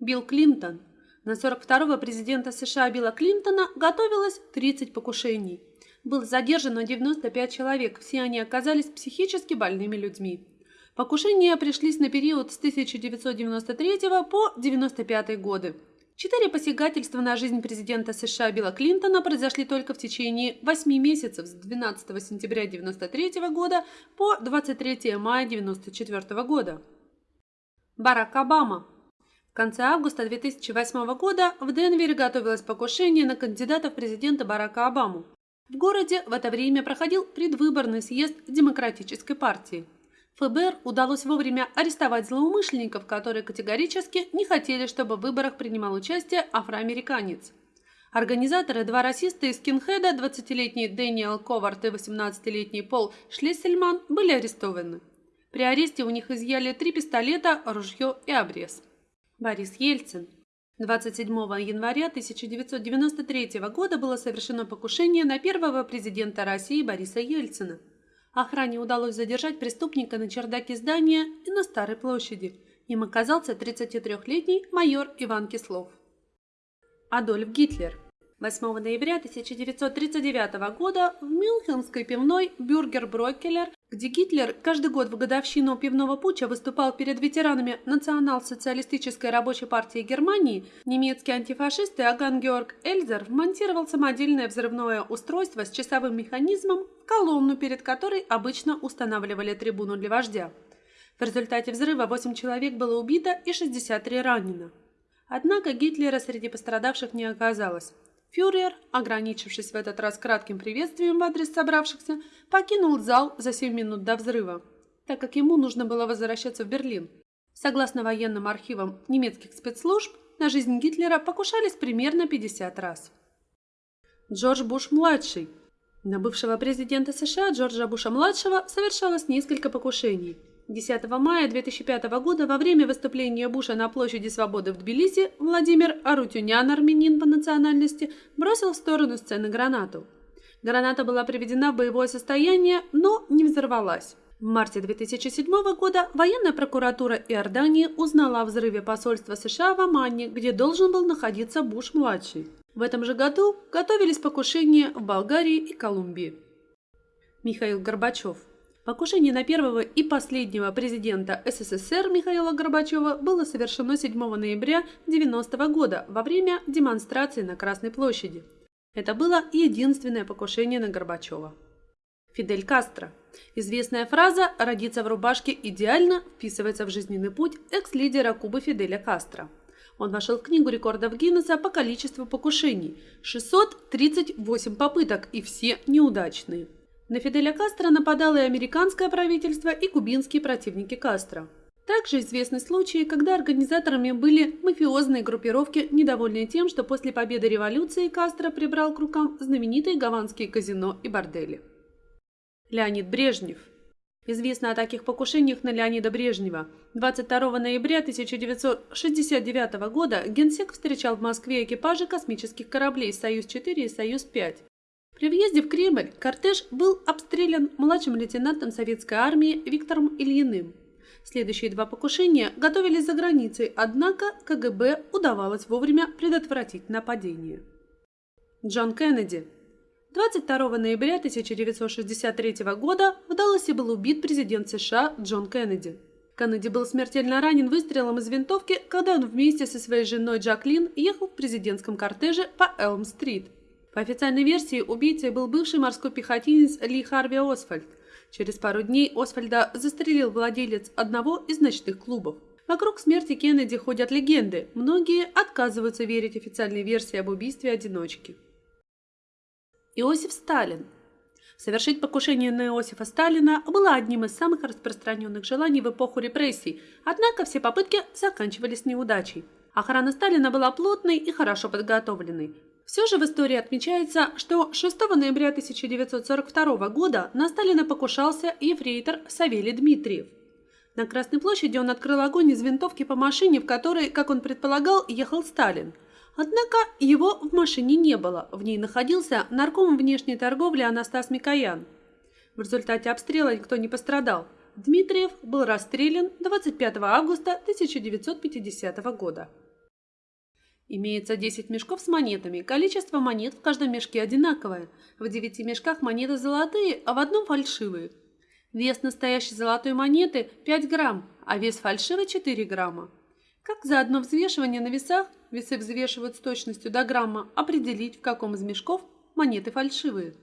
Билл Клинтон. На 42-го президента США Билла Клинтона готовилось 30 покушений. Было задержано 95 человек, все они оказались психически больными людьми. Покушения пришлись на период с 1993 по 1995 годы. Четыре посягательства на жизнь президента США Билла Клинтона произошли только в течение 8 месяцев с 12 сентября 1993 года по 23 мая 1994 года. Барак Обама конце августа 2008 года в Денвере готовилось покушение на кандидата в президенты Барака Обаму. В городе в это время проходил предвыборный съезд Демократической партии. ФБР удалось вовремя арестовать злоумышленников, которые категорически не хотели, чтобы в выборах принимал участие афроамериканец. Организаторы, два расиста из скинхеда, 20-летний Дэниел Ковард и 18-летний Пол Шлиссельман, были арестованы. При аресте у них изъяли три пистолета, ружье и обрез. Борис Ельцин. 27 января 1993 года было совершено покушение на первого президента России Бориса Ельцина. Охране удалось задержать преступника на чердаке здания и на Старой площади. Им оказался 33-летний майор Иван Кислов. Адольф Гитлер. 8 ноября 1939 года в Мюнхенской пивной «Бюргер Броккелер», где Гитлер каждый год в годовщину пивного путча выступал перед ветеранами Национал-социалистической рабочей партии Германии, немецкий антифашист Иоганн Георг Эльзер вмонтировал самодельное взрывное устройство с часовым механизмом в колонну, перед которой обычно устанавливали трибуну для вождя. В результате взрыва 8 человек было убито и 63 ранено. Однако Гитлера среди пострадавших не оказалось. Фюрер, ограничившись в этот раз кратким приветствием в адрес собравшихся, покинул зал за 7 минут до взрыва, так как ему нужно было возвращаться в Берлин. Согласно военным архивам немецких спецслужб, на жизнь Гитлера покушались примерно 50 раз. Джордж Буш-младший. На бывшего президента США Джорджа Буша-младшего совершалось несколько покушений – 10 мая 2005 года во время выступления Буша на площади Свободы в Тбилиси Владимир Арутюнян, армянин по национальности, бросил в сторону сцены гранату. Граната была приведена в боевое состояние, но не взорвалась. В марте 2007 года военная прокуратура Иордании узнала о взрыве посольства США в Омане, где должен был находиться Буш-младший. В этом же году готовились покушения в Болгарии и Колумбии. Михаил Горбачев Покушение на первого и последнего президента СССР Михаила Горбачева было совершено 7 ноября 1990 года во время демонстрации на Красной площади. Это было единственное покушение на Горбачева. Фидель Кастро. Известная фраза «родиться в рубашке идеально» вписывается в жизненный путь экс-лидера Кубы Фиделя Кастро. Он вошел в книгу рекордов Гиннесса по количеству покушений – 638 попыток и все неудачные. На Фиделя Кастро нападало и американское правительство, и кубинские противники Кастро. Также известны случаи, когда организаторами были мафиозные группировки, недовольные тем, что после победы революции Кастро прибрал к рукам знаменитые гаванские казино и бордели. Леонид Брежнев Известно о таких покушениях на Леонида Брежнева. 22 ноября 1969 года Генсек встречал в Москве экипажи космических кораблей «Союз-4» и «Союз-5». При въезде в Кремль кортеж был обстрелян младшим лейтенантом советской армии Виктором Ильиным. Следующие два покушения готовились за границей, однако КГБ удавалось вовремя предотвратить нападение. Джон Кеннеди 22 ноября 1963 года в Далласе был убит президент США Джон Кеннеди. Кеннеди был смертельно ранен выстрелом из винтовки, когда он вместе со своей женой Джаклин ехал в президентском кортеже по Элм-стрит – по официальной версии, убийцей был бывший морской пехотинец Ли Харви Освальд. Через пару дней Освальда застрелил владелец одного из ночных клубов. Вокруг смерти Кеннеди ходят легенды. Многие отказываются верить официальной версии об убийстве одиночки. Иосиф Сталин Совершить покушение на Иосифа Сталина было одним из самых распространенных желаний в эпоху репрессий, однако все попытки заканчивались неудачей. Охрана Сталина была плотной и хорошо подготовленной. Все же в истории отмечается, что 6 ноября 1942 года на Сталина покушался ефрейтор Савелий Дмитриев. На Красной площади он открыл огонь из винтовки по машине, в которой, как он предполагал, ехал Сталин. Однако его в машине не было, в ней находился нарком внешней торговли Анастас Микоян. В результате обстрела никто не пострадал. Дмитриев был расстрелян 25 августа 1950 года. Имеется 10 мешков с монетами. Количество монет в каждом мешке одинаковое. В 9 мешках монеты золотые, а в одном фальшивые. Вес настоящей золотой монеты 5 грамм, а вес фальшивой 4 грамма. Как за одно взвешивание на весах, весы взвешивают с точностью до грамма, определить, в каком из мешков монеты фальшивые?